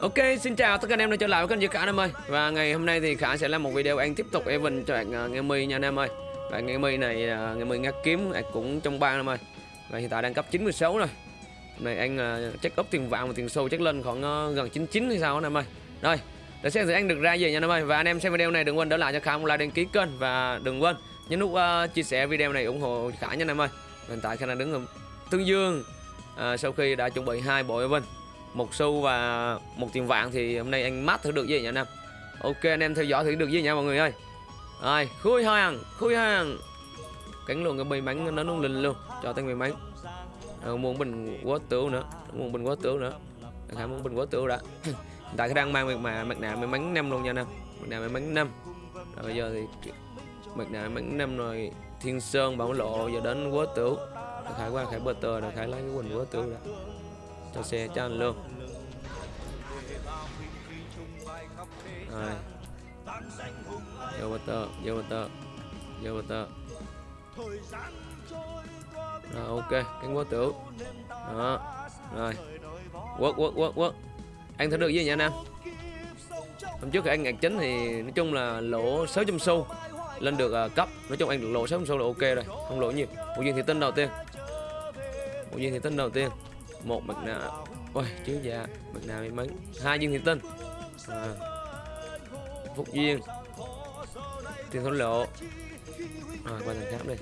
Ok, xin chào tất cả anh em đã trở lại với kênh Dư Khả anh em ơi. Và ngày hôm nay thì Khả sẽ làm một video anh tiếp tục event cho bạn uh, Nghe Mi nha anh em ơi. Và Nghe Mi này, uh, Nghe Mi ngắt kiếm à, cũng trong ba anh em ơi Và hiện tại đang cấp 96 rồi. Hôm nay anh uh, check up tiền vàng và tiền sâu chắc lên khoảng uh, gần 99 hay sao anh em ơi. Rồi, để xem thử anh được ra gì nha anh em ơi. Và anh em xem video này đừng quên đỡ lại cho Khả một like đăng ký kênh. Và đừng quên nhấn nút uh, chia sẻ video này ủng hộ Khả nha anh em ơi. Hiện tại Khả đang đứng ở Tương Dương uh, Sau khi đã chuẩn bị hai bộ event một xu và một tiền vàng thì hôm nay anh mát thử được gì nhỉ anh em ok, anh em theo dõi thử được gì nha mọi người ơi. Rồi, khui hàng khui hàng. Cánh luôn cái bầy mắn nó nung linh luôn, cho tên bầy mắn muốn bình quá tướng nữa muốn bình quá tướng nữa. Khả muốn bình quá tướng đã. Tại cái đang mang mặt mà mặt nạ may mắn năm luôn nha anh em mặt nạ may mắn năm. Rồi bây giờ thì mặt nạ may mắn năm rồi, thiên sơn, bảo lộ, giờ đến quá tướng khải qua khải bờ tờ là khải lấy cái quần quá tướng đã cho xe cho anh luôn. Rồi. Vô butter vô butter vô butter rồi ok. Cánh quá tiểu đó. Rồi. Quất quất quất quất. Anh thấy được gì nha anh em. Hôm trước thì anh ngạc chính thì nói chung là lỗ 600 xu lên được uh, cấp. Nói chung anh được lỗ 600 xu là ok rồi. Không lỗ nhiều. Một viên thì tinh đầu tiên. Một viên thì tinh đầu tiên một mặt nạ. Ôi chiếu dạ mặt nạ may mắn. Hai viên thủy tinh. À. phúc duyên. Tiền thổ lộ. À, qua thằng khác đi.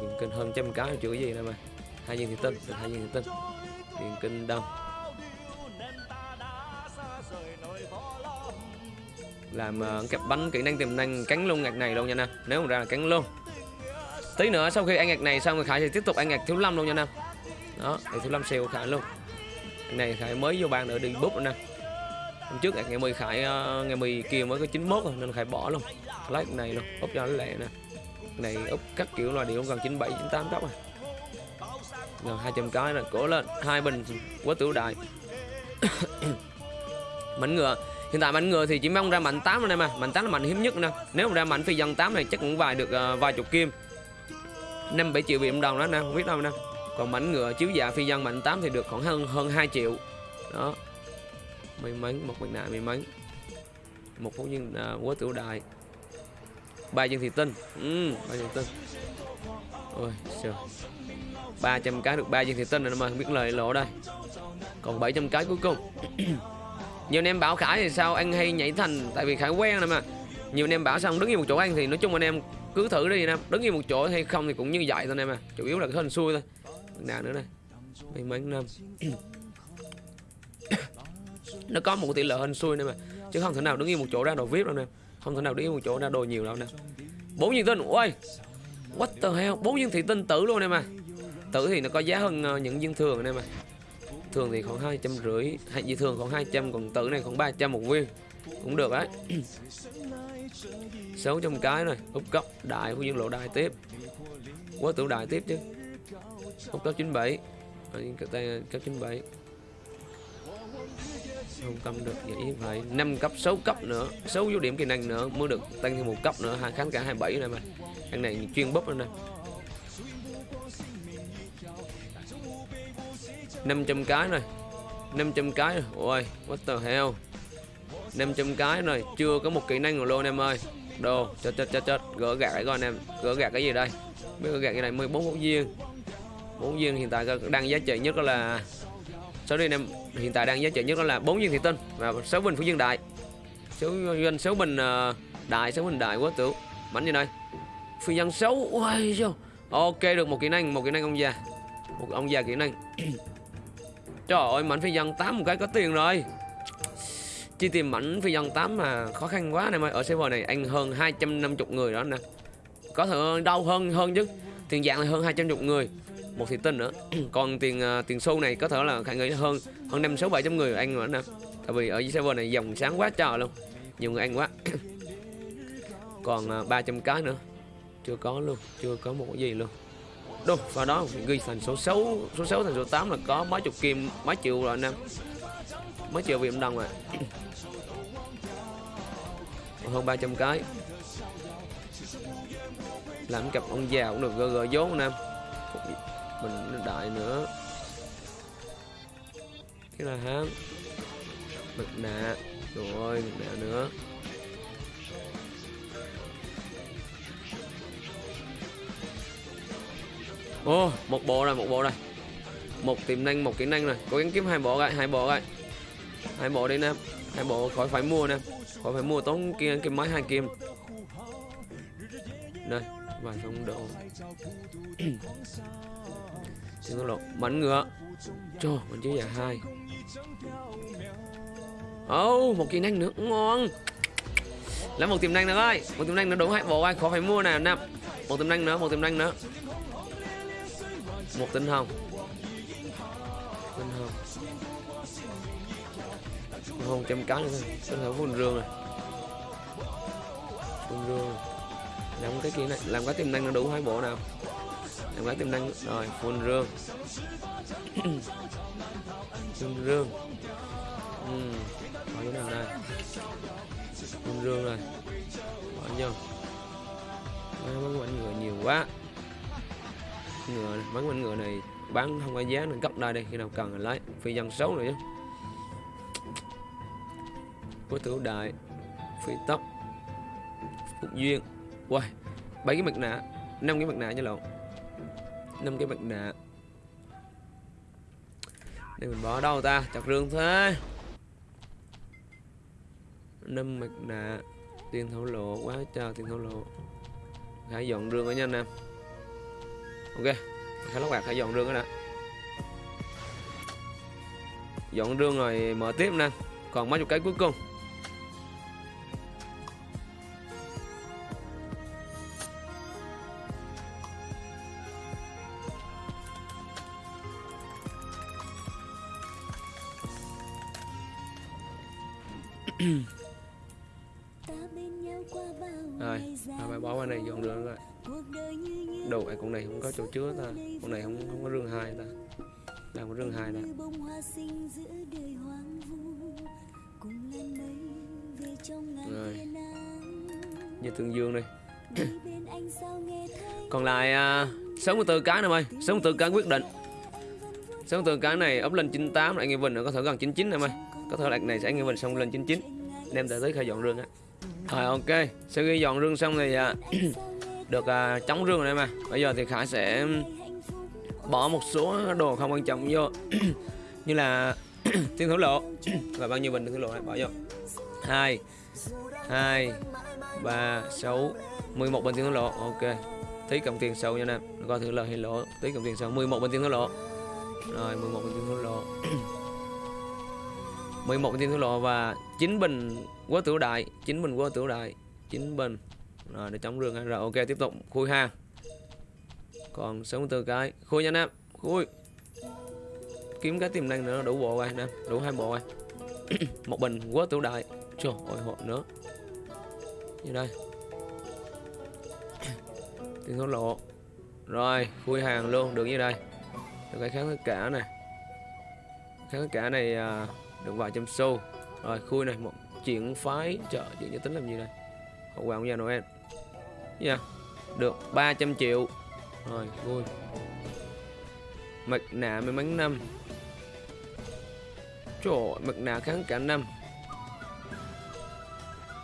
Tiền kinh hơn trăm cái chưa cái gì đâu mà. Hai viên thủy tinh được hai viên thủy tinh. Tiền kinh đông. Làm ờ, uh, kẹp bánh kỹ năng tiềm năng cắn luôn ngạc này luôn nha nè nếu mà ra là cắn luôn. Tí nữa sau khi ăn ngạc này xong thì khải sẽ tiếp tục ăn ngạc thiếu lâm luôn nha nè đó thì thủ lâm xe của khải luôn. Cái này khải mới vô ban nữa đi bút nè. Hôm trước ngày 10 khải ờ, ngày 10 kia mới có 91 rồi nên khải bỏ luôn. Lấy cái này luôn úp cho nó lẹ nè. Này úp các kiểu loài điệu gần 97 98 góc rồi gần 200 cái là cổ lên hai bình quá tiểu đại mảnh ngựa. Hiện tại mảnh ngựa thì chỉ mong ra mạnh 8 rồi đây mà. Mạnh 8 là mạnh hiếm nhất nè. Nếu mà ra mạnh phi dân 8 này chắc cũng vài được uh, vài chục kim. Năm bảy triệu bị đồng đó nè không biết đâu nè còn mảnh ngựa chiếu dạ phi dân mạnh 8 thì được khoảng hơn hơn 2 triệu. Đó. May mắn một mặt nạ may mắn một phóng viên à, quá tiểu đại ba dân thị tinh. Ừ, ba dân tinh. Ôi trời. 300 cái được ba dân thị tinh rồi mà không biết lời lộ đây. Còn 700 cái cuối cùng. Nhiều anh em bảo khải thì sao anh hay nhảy thành? Tại vì khải quen rồi mà. Nhiều anh em bảo xong đứng yên một chỗ anh thì nói chung anh em cứ thử đi anh em đứng yên một chỗ hay không thì cũng như vậy thôi anh em à. Chủ yếu là cái hình xui thôi nào nữa đây. May mắn năm nó có một tỷ lệ hình xui này mà chứ không thể nào đứng yên một chỗ ra đồ vip đâu nè. Không thể nào đứng yên một chỗ ra đồ nhiều đâu nè. Bốn viên tinh, ôi, what the hell? Bốn viên thị tinh tử luôn nè mà tử thì nó có giá hơn ờ, những viên thường này mà thường thì khoảng hai trăm rưỡi, hay gì thường khoảng 200 còn tử này khoảng 300 một viên. Cũng được đấy. 600 cái này, úp cấp đại của dương lộ đại tiếp. Quá tử đại tiếp chứ không cấp 97 ở cấp 97 không tâm được, vậy vậy 5 cấp 6 cấp nữa. 6 vô điểm kỹ năng nữa, mới được tăng thêm một cấp nữa. Hai kháng cả 27 này mà thằng này chuyên búp lên đây. 500 cái rồi. 500 cái rồi. Ôi, what the hell? 500 cái rồi. Chưa có một kỹ năng rồi luôn em ơi. Đồ, chết chết chết chết. Gỡ gạt lại coi anh em. Gỡ gạt cái gì đây? Mới gỡ gạt cái này 14 phút viên bốn viên hiện tại đang giá trị nhất là số đi em, hiện tại đang giá trị nhất là bốn viên thị tinh và sáu bình phú dương đại. Số doanh sáu bình ờ, đại, sáu bình đại quá tưởng bánh như đây phi nhân xấu ôi sao ok, được một kỹ năng, một kỹ năng ông già. Một ông già kỹ năng. Trời ơi, mảnh phi nhân tám một cái có tiền rồi. Chi tìm mảnh phi nhân 8 mà khó khăn quá này ơi. Ở server này anh hơn 250 người đó nè. Có thể đau hơn hơn chứ. Tiền dạng là hơn 250 người một thị tinh nữa. Còn tiền uh, tiền xu này có thể là khả nghĩ hơn hơn năm sáu bảy trăm người ăn nữa nè. Tại vì ở server này dòng sáng quá trời luôn nhiều người ăn quá. Còn à, uh, 300 cái nữa. Chưa có luôn chưa có một cái gì luôn. Đâu và đó ghi thành số 6 số 6 thành số 8 là có mấy chục kim mấy triệu rồi anh em mấy triệu việt đồng rồi. Hơn 300 cái. Làm cặp ông già cũng được gờ gờ vốn anh em mình đại nữa. Cái là hám. Mặt nạ. Rồi mặt nạ nữa. Ô, một bộ rồi, một bộ rồi. Một tiềm năng, một kỹ năng rồi. Cố gắng kiếm hai bộ rồi hai bộ rồi hai bộ đi nam hai bộ khỏi phải mua nè. Khỏi phải mua tốn kia, cái máy hai kim. Đây, vài phong độ. Xin lỗi, bắn ngựa. Cho mình chứ giả hai. Ô oh, một kỹ năng nữa ngon. Lấy một tiềm năng nữa ơi một tiềm năng nữa đúng hay bộ ai khó phải mua nào năm. Một tiềm năng nữa một tiềm năng nữa. Một tinh hồng. Tinh hồng. Tinh hồng trăm cá nữa thôi. Tinh hồng phun rương này, phun rương. Làm cái kia này làm cái tiềm năng nó đủ hai bộ nào làm cái tiềm năng. Rồi phun rương phun rương ừ. bỏ chỗ nào đây? Phun rương rồi. Bỏ vô. Mấy quanh ngựa nhiều quá. Ngựa mấy quanh ngựa này bán không có giá nên cấp đây đây khi nào cần là lấy. Phi dân xấu rồi chứ của tử đại phi tóc phúc duyên. Wow, bảy cái mặt nạ, năm cái mặt nạ nha lộn năm cái mặt nạ. Đây mình bỏ đâu ta? Chặt rương thế. năm mặt nạ. Tiền thổ lộ quá trời tiền thổ lộ. Hãy dọn rương ở nha anh em. Ok, khá lóc bạc hãy dọn rương đó đã. Dọn rương rồi mở tiếp nè. Còn mấy chục cái cuối cùng. rồi à, bài bỏ qua này dọn đường rồi. Đồ này con này không có chỗ chứa ta. Con này không không có rương hai ta. Làm có rương hai nè. Rồi như tương dương đây. Còn lại à, uh, 64 cái nữa ơi 64 cái quyết định. 64 cái này up lên 98 lại nghe Vinh có thể gần 99 em ơi. Có thể lạc này sẽ nghe Vinh xong lên 99 đem tới tới khai dọn rương á. Rồi ok. Sau khi dọn rương xong thì à, được à, chống rương rồi em à bây giờ thì khải sẽ bỏ một số đồ không quan trọng vô. Như là tiền thủ lộ. Và bao nhiêu bình tiền thủ lộ này bỏ vô. Hai hai ba sáu mười một bình tiền thủ lộ. Ok. Tí cộng tiền sâu nha nè coi thử lời hay lỗ tí cộng tiền sâu. 11 bình tiền thủ lộ rồi 11 bình tiền thổ lộ 11 bình tiền thổ lộ và 9 bình quá tiểu đại 9 bình quá tiểu đại 9 bình. Rồi, để chống rừng rồi, ok, tiếp tục. Khui ha. Còn 64 cái. Khui nhanh em. Khui. Kiếm cái tiềm năng nữa, đủ bộ rồi, nè. Đủ hai bộ rồi. Một bình quá tiểu đại. Trời ơi hộ nữa. Như đây? Tiền thổ lộ rồi, khui hàng luôn. Được như đây rồi cái kháng tất cả này. Kháng tất cả này à, được vài trăm xu rồi khui này một chuyển phái. Chợ chuyện cho tính làm gì đây? Hậu quả của nhà Noel. Nha yeah. được 300 triệu. Rồi vui. Mặt nạ may mắn năm. Trời ơi, mặt nạ kháng cả năm.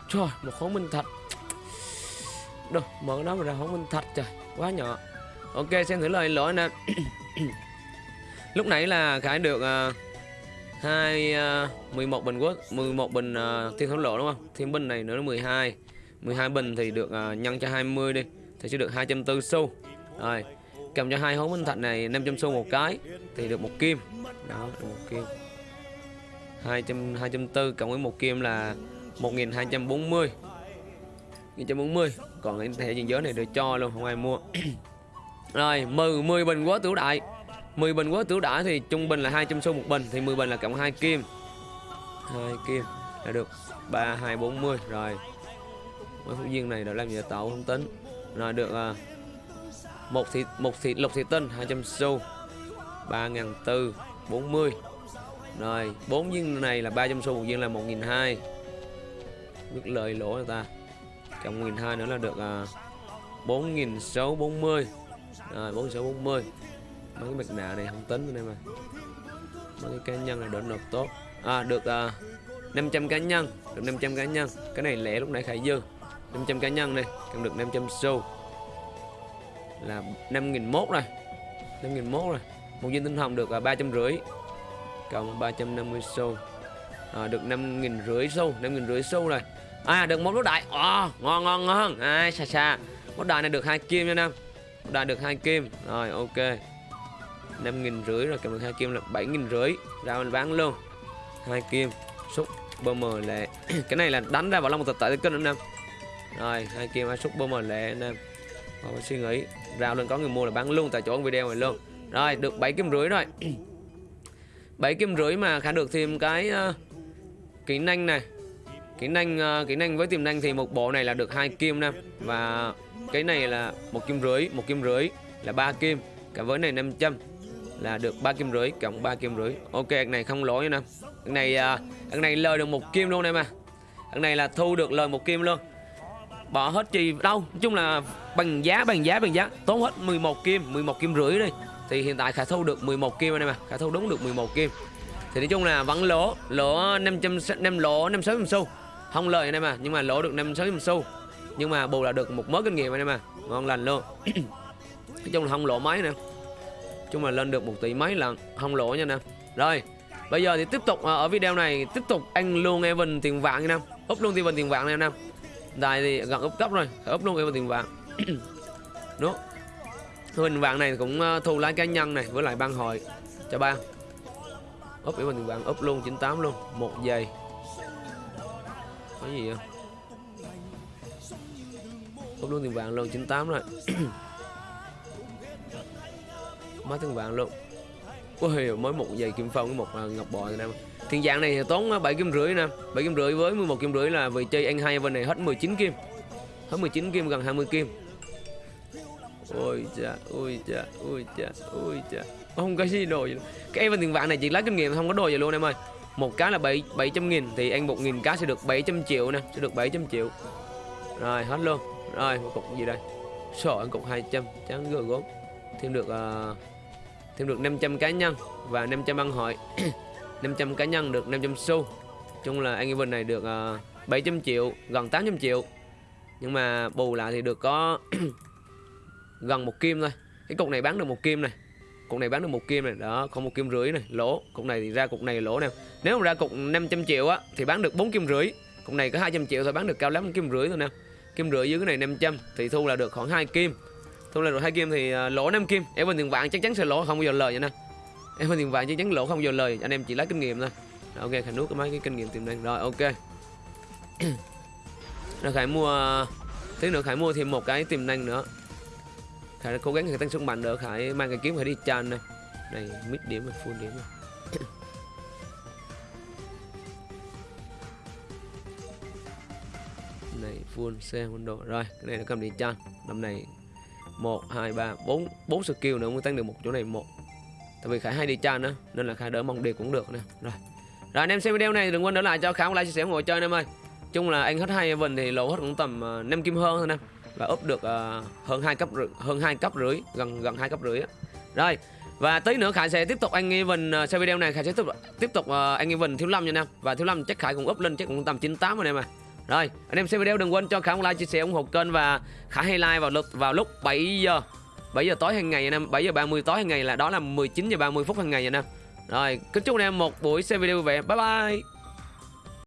Trời một khối minh thạch. Đâu mở nó ra khối minh thạch trời. Quá nhỏ. Ok xem thử lời lỗi nè. lúc nãy là khải được uh, hai ờ, uh, 11 bình quốc 11 bình uh, thiên thổ lộ đúng không? Thiên bình này nữa là 12 12 bình thì được uh, nhân cho 20 đi thì sẽ được 240 xu. Rồi cầm cho hai hố minh thạch này 500 xu một cái thì được một kim. Đó được một kim. 200 240 cộng với một kim là 1240 1240 còn cái thẻ diện giới này được cho luôn không ai mua. Rồi 10 10 bình quá tiểu đại. 10 bình quá tiểu đã thì trung bình là 200 xu một bình thì 10 bình là cộng 2 kim. 2 kim là được 3 2 40 rồi. Mấy phút viên này đã làm gì tạo không tính. Rồi được à, một thịt một thịt lục thịt tinh 200 xu 3.400 40 rồi 4 viên này là 300 xu một viên là 1.200 biết lời lỗ người ta. Cộng 1.200 nữa là được à, 4640. rồi 4640 mấy cái mặt nạ này không tính anh em ơi mấy cái cá nhân này đỡ nộp tốt. À được à, 500 cá nhân được 500 cá nhân. Cái này lẻ lúc nãy khải dư 500 cá nhân này cầm được 500 xu. Là 5.001 rồi. 5.001 rồi. Một viên tinh hồng được là ba trăm rưỡi. Cộng 350 xu. À, được 5.000 xu 5.000 xu rồi. À được một lốt đại. À, ngon ngon ngon. À, xa xa. Lốt đại này được hai kim nha nam. Lốt đại được hai kim. Rồi ok. 5.000 rưỡi rồi kèm được hai kim là 7.000 rưỡi. Ra mình bán luôn. Hai kim xúc bơ mờ lệ. Cái này là đánh ra vào long một tập tại kênh nữa em. Rồi hai kim hai xúc bơ mờ lệ em. Không có suy nghĩ. Rao lên có người mua là bán luôn tại chỗ video này luôn. Rồi được bảy kim rưỡi rồi. bảy kim rưỡi mà khả được thêm cái uh, kỹ năng này. Kỹ năng uh, kỹ năng với tiềm năng thì một bộ này là được hai kim nè và cái này là một kim rưỡi một kim rưỡi là ba kim. Cả với này 500 là được ba kim rưỡi cộng ba kim rưỡi. Ok, cái này không lỗi nè cái này à, cái này lời được một kim luôn em mà cái này là thu được lời một kim luôn. Bỏ hết chi đâu, nói chung là bằng giá bằng giá bằng giá. Tốn hết 11 kim 11 kim rưỡi đi. Thì hiện tại khả thu được 11 kim anh em à. Khả thu đúng được 11 kim. Thì nói chung là vẫn lỗ lỗ 500 năm lỗ 5 6 xu. Không lời anh em à nhưng mà lỗ được 5 6 xu. Nhưng mà bù là được một mớ kinh nghiệm anh em à. Ngon lành luôn. Nói chung là không lỗ mấy nè chung là lên được một tỷ mấy lần không lỗ nha nè. Rồi, bây giờ thì tiếp tục ờ, ở video này, tiếp tục ăn luôn Evan tiền vàng nha nam úp luôn Evan tiền vàng nha nam đài thì gần úp cấp rồi úp luôn Evan tiền vàng Đúng Hình vàng này cũng ờ, thu lái cá nhân này với lại ban hội. Cho ba. Úp Evan tiền vàng úp luôn 98 luôn, một giây. Có gì không úp luôn tiền vàng luôn 98 rồi. mất tiền vàng luôn. Ui, mới một giày kim phong với một à, ngọc bò rồi nè Thiên dạng này thì tốn à, 7 kim rưỡi nè. 7 kim rưỡi với 11 kim rưỡi là vì chơi anh hai bên này hết 19 kim. Hết 19 kim gần 20 kim. Ôi cha, ôi cha, ôi cha, ôi cha. Không có gì đồ gì Cái event tiền vạn này chỉ lấy kinh nghiệm không có đồ gì luôn em ơi. Một cá là 7, 700 nghìn Thì ăn 1 nghìn cá sẽ được 700 triệu nè Sẽ được 700 triệu. Rồi hết luôn. Rồi một cục gì đây? Sổ ăn cục 200 Trắng gờ gốm Thêm được uh, thêm được 500 cá nhân và 500 băng hội. 500 cá nhân được 500 xu. Chung là anh Evan này được ờ, uh, 700 triệu gần 800 triệu. Nhưng mà bù lại thì được có gần một kim thôi. Cái cục này bán được một kim này. Cục này bán được một kim này. Đó không một kim rưỡi này lỗ. Cục này thì ra cục này lỗ nè. Nếu mà ra cục 500 triệu á thì bán được 4 kim rưỡi. Cục này có 200 triệu thôi bán được cao lắm kim rưỡi thôi nè. Kim rưỡi dưới cái này 500 thì thu là được khoảng 2 kim thu lên được hai à, kim thì lỗ 5 kim. Em bên tiền vàng chắc chắn sẽ lỗ không bao giờ lời vậy nè. Em bên tiền vàng chắc chắn lỗ không bao giờ lời. Anh em chỉ lấy kinh nghiệm thôi. Rồi, ok khải nuốt cái mấy cái kinh nghiệm tiềm năng rồi ok. Rồi khải mua tí nữa khải mua thêm một cái tiềm năng nữa. Khải cố gắng khải tăng sức mạnh nữa khải mang cái kiếm khải đi tràn này này mid điểm và full điểm. Này. này full xe quân độ rồi cái này nó cầm đi chan năm này 1 2 3 4 4 skill nữa mới tăng được một chỗ này một. Tại vì khải hay đi chan nữa nên là khải đỡ mong đề cũng được nè. Rồi. Rồi anh em xem video này đừng quên đỡ lại cho khải một like chia sẻ ngồi chơi anh em ơi. Chung là anh hết hai event thì lỗ hết cũng tầm à, uh, 5 kim hơn thôi nè. Và up được uh, hơn hai cấp hơn hai cấp rưỡi gần gần hai cấp rưỡi á. Rồi. Và tí nữa Khải sẽ tiếp tục anh Evan uh, sau video này. Khải sẽ tiếp tục tiếp tục uh, anh Evan thiếu lâm nha anh em. Và thiếu lâm chắc Khải cũng up lên chắc cũng tầm 98 rồi anh em à rồi, anh em xem video đừng quên cho Khả một like, chia sẻ, ủng hộ kênh và Khả hay like vào lúc vào lúc 7 giờ 7 giờ tối hàng ngày anh em, 7 giờ 30 tối hàng ngày là đó là 19 giờ 30 phút hàng ngày anh em. Rồi, kính chúc anh em một buổi xem video vui vẻ. Bye bye.